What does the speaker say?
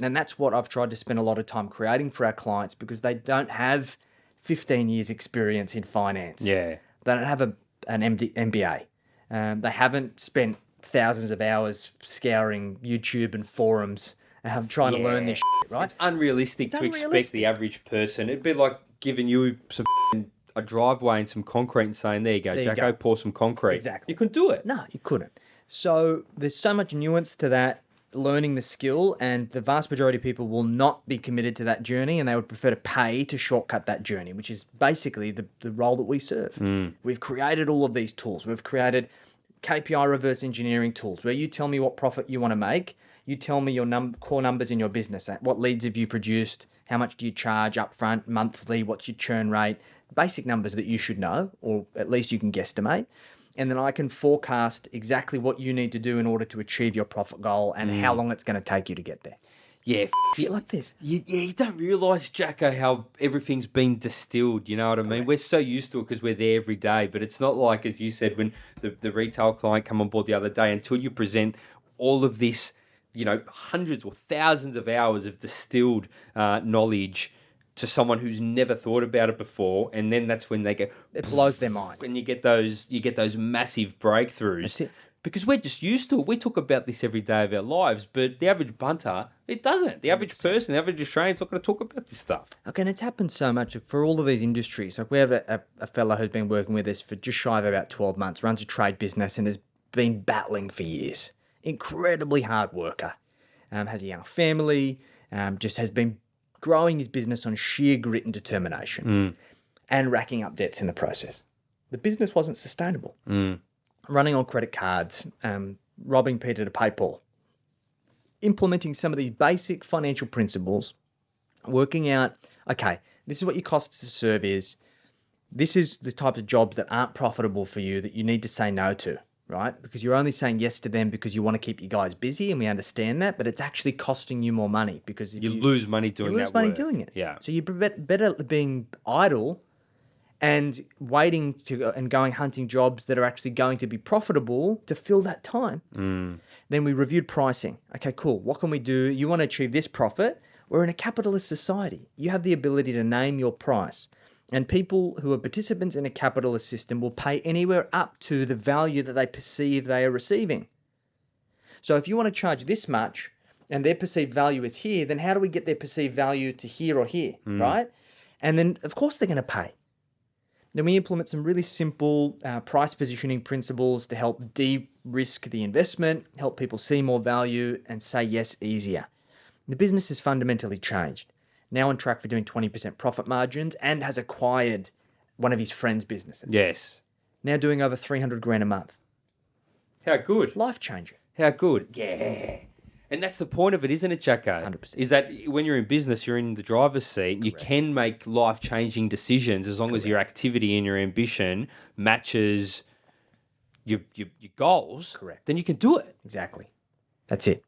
And that's what I've tried to spend a lot of time creating for our clients because they don't have 15 years experience in finance. Yeah. They don't have a, an MD, MBA. Um, they haven't spent thousands of hours scouring YouTube and forums um, trying to learn this shit, right? It's unrealistic to expect the average person. It'd be like giving you some a driveway and some concrete and saying, "There you go, you Jacko, go. pour some concrete." Exactly. You couldn't do it. No, you couldn't. So there's so much nuance to that learning the skill, and the vast majority of people will not be committed to that journey, and they would prefer to pay to shortcut that journey, which is basically the, the role that we serve. Hmm. We've created all of these tools. We've created KPI reverse engineering tools where you tell me what profit you want to make. You tell me your num- core numbers in your business. What leads have you produced? How much do you charge upfront, monthly? What's your churn rate? Basic numbers that you should know, or at least you can guesstimate. And then I can forecast exactly what you need to do in order to achieve your profit goal and how long it's going to take you to get there. Yeah, Shit like this. you, yeah, you don't realise, Jacko, how everything's been distilled. You know what I mean? We're so used to it because we're there every day, but it's not like, as you said, when the, the retail client come on board the other day, until you present all of this, you know, hundreds or thousands of hours of distilled uh, knowledge to someone who's never thought about it before, and then that's when they go, It blows their minds. when you get those, you get those massive breakthroughs. That's it. Because we're just used to it. We talk about this every day of our lives, but the average bunter, it doesn't. The average person, the average Australian's not going to talk about this stuff. Okay, and it's happened so much for all of these industries. Like we have a, a, a fellow who's been working with us for just shy of about 12 months, runs a trade business and has been battling for years. Incredibly hard worker. Um, has a young family, um, just has been growing his business on sheer grit and determination and racking up debts in the process. The business wasn't sustainable. Running on credit cards, um, robbing Peter to pay Paul. Implementing some of these basic financial principles working out okay this is what your costs to serve is this is the types of jobs that aren't profitable for you that you need to say no to right because you're only saying yes to them because you want to keep you guys busy and we understand that but it's actually costing you more money because if You, you, lose money doing you lose that money work. doing it Yeah. so you're bet- better being idle and waiting to and going hunting jobs that are actually going to be profitable to fill that time mm. then we reviewed pricing. Okay, cool. What can we do? You want to achieve this profit? We're in a capitalist society. You have the ability to name your price. And people who are participants in a capitalist system will pay anywhere up to the value that they perceive they are receiving. So if you want to charge this much and their perceived value is here, then how do we get their perceived value to here or here, right? And then, of course, they're going to pay. Then we implement some really simple uh, price positioning principles to help de risk the investment, help people see more value, and say yes easier. The business has fundamentally changed. Now on track for doing 20% profit margins and has acquired one of his friend's businesses. Yes. Now doing over 300 grand a month. How good. Life changer. How good. Yeah. And that's the point of it, isn't it, Jacko? 100%. Is that when you're in business, you're in the driver's seat. You can make life changing decisions as long as your activity and your ambition matches your, your, your goals. Correct. Then you can do it. Exactly. That's it.